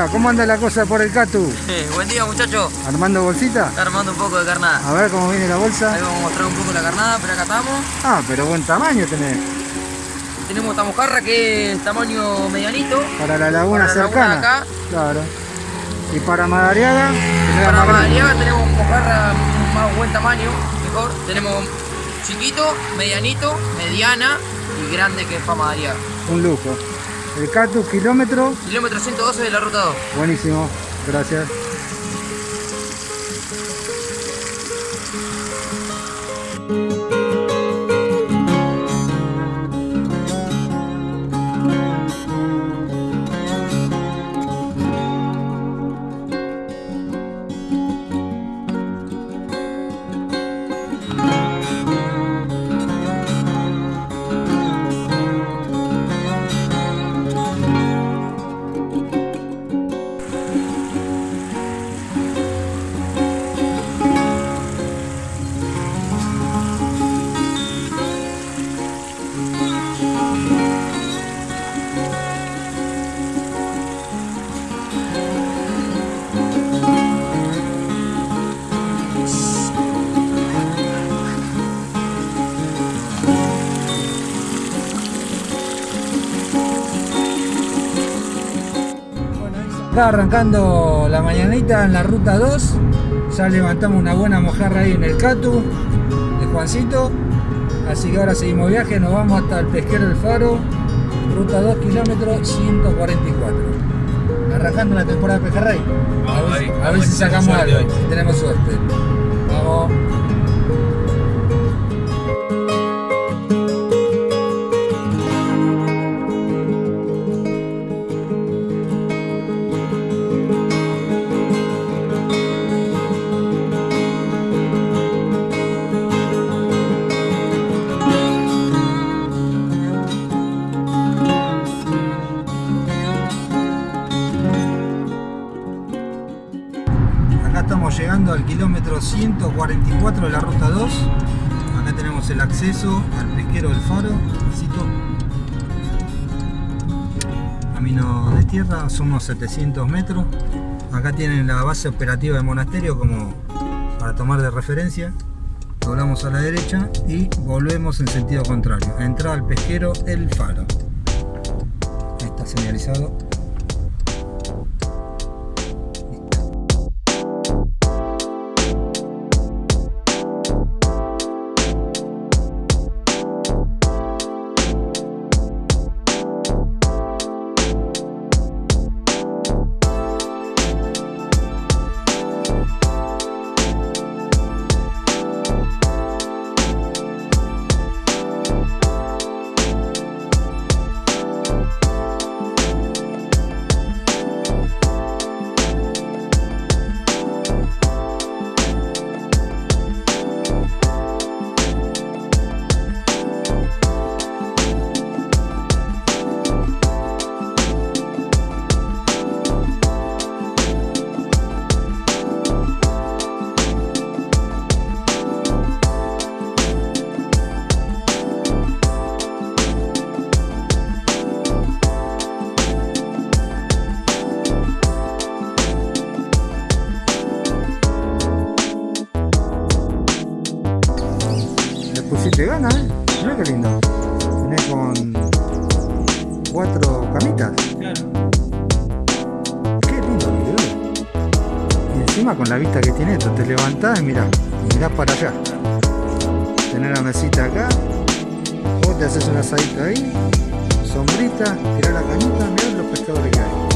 día, ¿cómo anda la cosa por el Catu? buen día muchachos. ¿Armando bolsita? Está armando un poco de carnada. A ver cómo viene la bolsa. Ahí vamos a mostrar un poco la carnada, pero acá estamos. Ah, pero buen tamaño tenés. Tenemos esta mojarra que es tamaño medianito. Para la laguna para cercana. La laguna acá. Claro. Y para Madariaga. Para Madariaga tenemos mojarra más buen tamaño, mejor. Tenemos chiquito, medianito, mediana y grande que es para Madariaga. Un lujo. El Catu, kilómetro. Kilómetro 112 de la ruta 2. Buenísimo, gracias. Acá arrancando la mañanita en la ruta 2 Ya levantamos una buena mojarra ahí en el Catu De Juancito. Así que ahora seguimos viaje, nos vamos hasta el pesquero del Faro Ruta 2 kilómetros 144 Arrancando la temporada de Pejerrey. A ver, a ver si sacamos algo, si tenemos suerte. Vamos 144 de la ruta 2. Acá tenemos el acceso al pesquero del faro. Cito. Camino de tierra, son unos 700 metros. Acá tienen la base operativa del monasterio como para tomar de referencia. Doblamos a la derecha y volvemos en sentido contrario. Entrada al pesquero el faro. Está señalizado Le pusiste gana, ¿eh? Mira qué lindo. Tenés con cuatro camitas. Qué lindo quedó. Y encima con la vista que tiene esto, te levantás y mirás, y mirás para allá. Tener la mesita acá, vos te haces un asadito ahí, sombrita, tirás la cañita, mirá los pescadores que hay.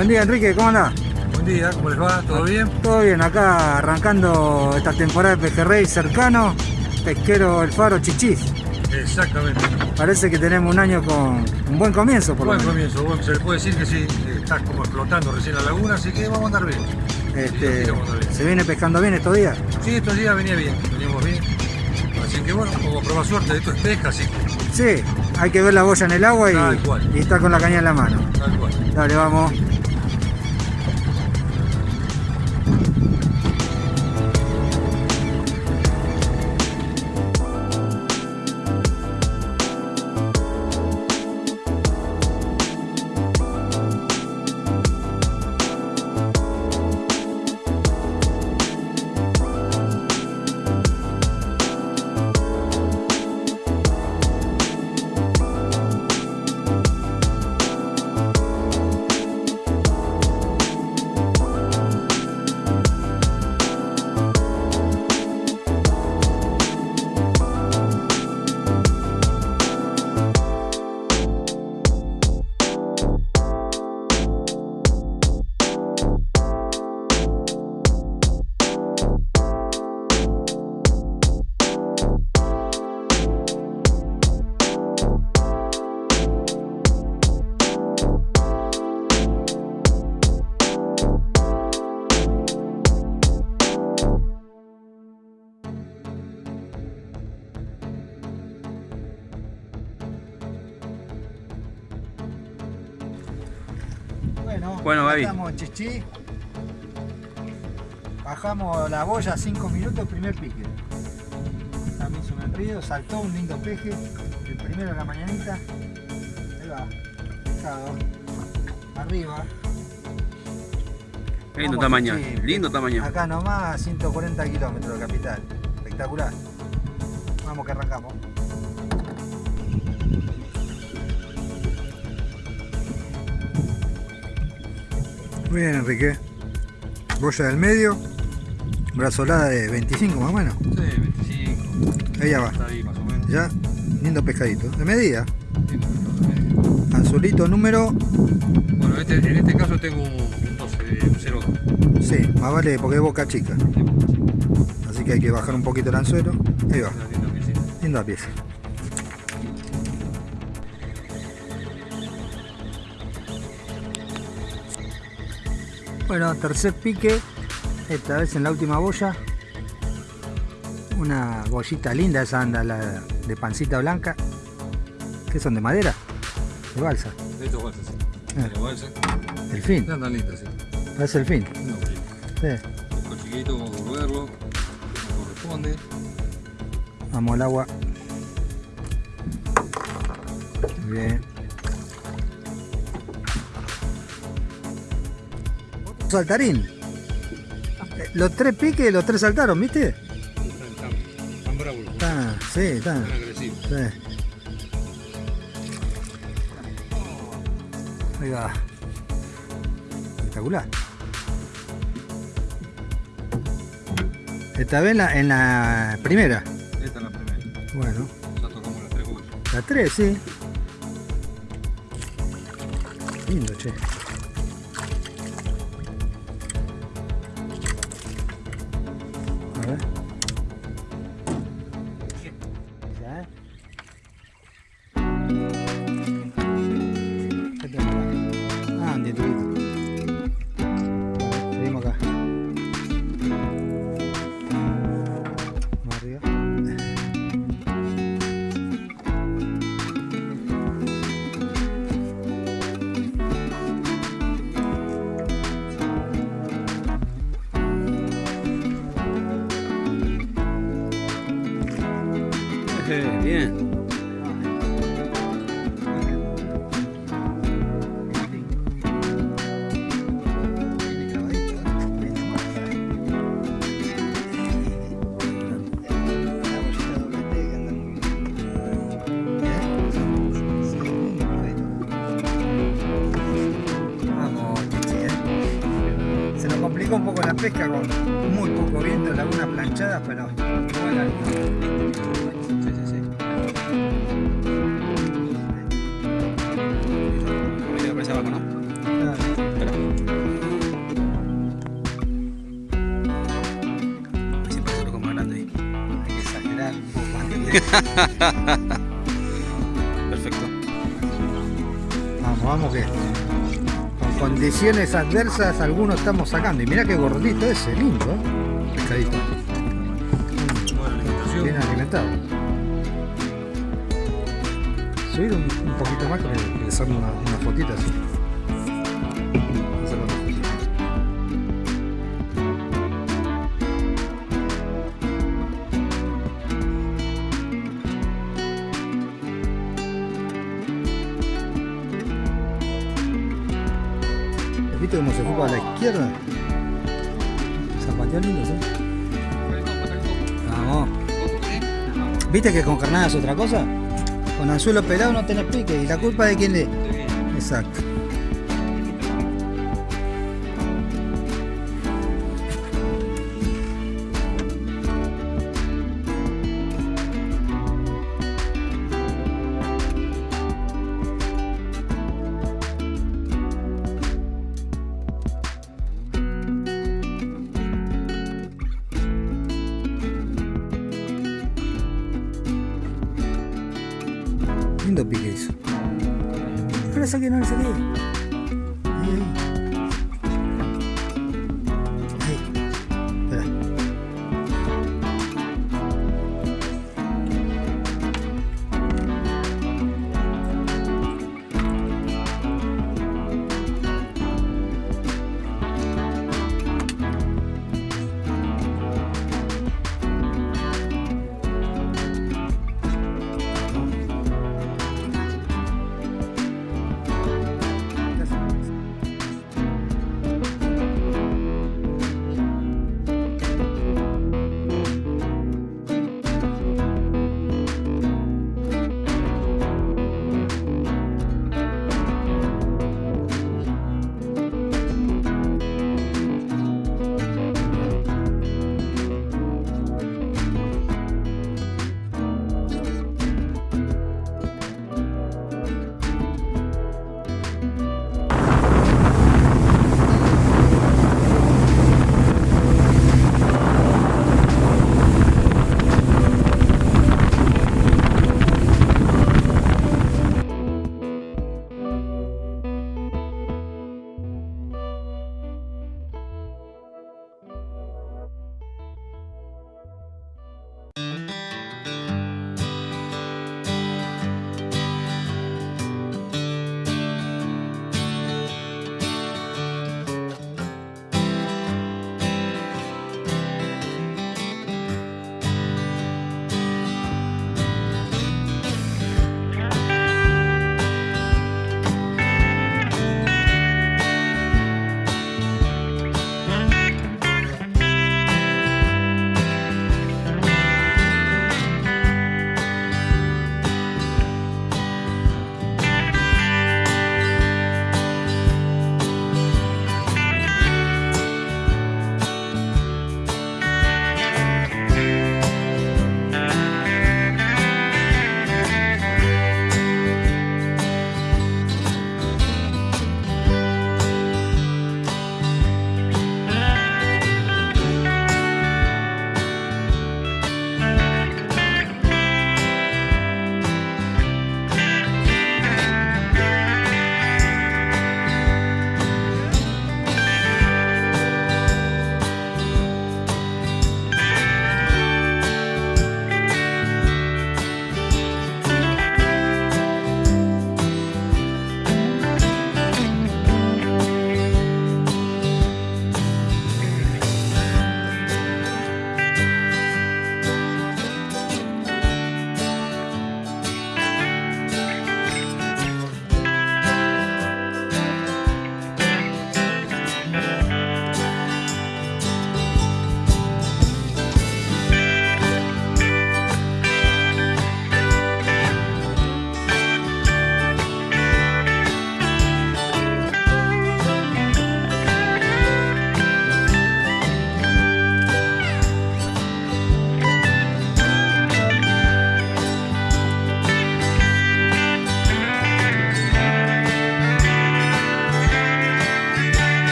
Buen día Enrique, ¿cómo andás? Buen día, ¿cómo les va? ¿Todo bien? Todo bien, acá arrancando esta temporada de pejerrey cercano, pesquero El Faro Chichís. Exactamente. Parece que tenemos un año con un buen comienzo, por lo Buen menos. comienzo, bueno, se le puede decir que sí, que está como explotando recién la laguna, así que vamos a andar bien. Este, Sí, vamos a andar bien. ¿Se viene pescando bien estos días? Sí, estos días venía bien, veníamos bien. Así que bueno, como probar suerte, esto es pesca, así que Sí, hay que ver la boya en el agua y, y estar con la caña en la mano. tal cual. Dale, vamos. Bueno, Gaby. estamos en Chichí. Bajamos la boya 5 minutos, primer pique. También enrío, saltó un lindo peje, el primero de la mañanita. Ahí va, pescado. Arriba. Lindo Vamos, tamaño, Chichí. lindo tamaño. Acá nomás, a 140 kilómetros de capital. Espectacular. Vamos que arrancamos. Muy bien, Enrique. Boya del medio. Brazolada de 25 más o menos. Sí, 25, Ahí ya va. está ahí más o menos. Ya, lindo pescadito. De medida. Medio. Anzulito número. Bueno, este- en este caso tengo un, un 12, un 0. Sí, más vale porque es boca chica. Así que hay que bajar un poquito el anzuelo. Ahí va. Linda pieza. Bueno, tercer pique, esta vez en la última boya. Una bollita linda, esa anda la de pancita blanca. ¿Qué son? ¿De madera? ¿De balsa? Estos bolsas, sí. Ah. Tiene bolsa. El fin, No lindas, sí. parece el fin. No, sí. Sí. Con chiquito vamos a volverlo, como corresponde. Vamos al agua. Bien. Saltarín. Eh, Los tres piques, los tres saltaron, ¿viste? Están, bravos, Están, sí, están. están agresivos. sí. Ahí va. Espectacular. Esta vez en la, en la primera. Esta es la primera. Bueno. Ya tocamos las tres bolsas. La 3, sí. Lindo, che. pesca con muy poco viento, lagunas planchadas, pero sí, sí, sí. Voy a aparecer abajo, ¿no? Dale. Espera. Ahí se pasó como grande. Hay que exagerar un poco antes de... Perfecto. Vamos, vamos que condiciones adversas algunos estamos sacando. Y mira qué gordito ese, lindo. Pescadito. Bien alimentado. Subir un, poquito más que hacerle una, una fotita así. ¿Viste cómo se fue para la izquierda? Zapateó lindo, ¿sí? Vamos. ¿Viste que con carnada es otra cosa? Con anzuelo pelado no tenés pique. ¿Y la culpa de quién le? Exacto. Lindo pique eso. No le saqué, no le saqué. Ahí, ahí.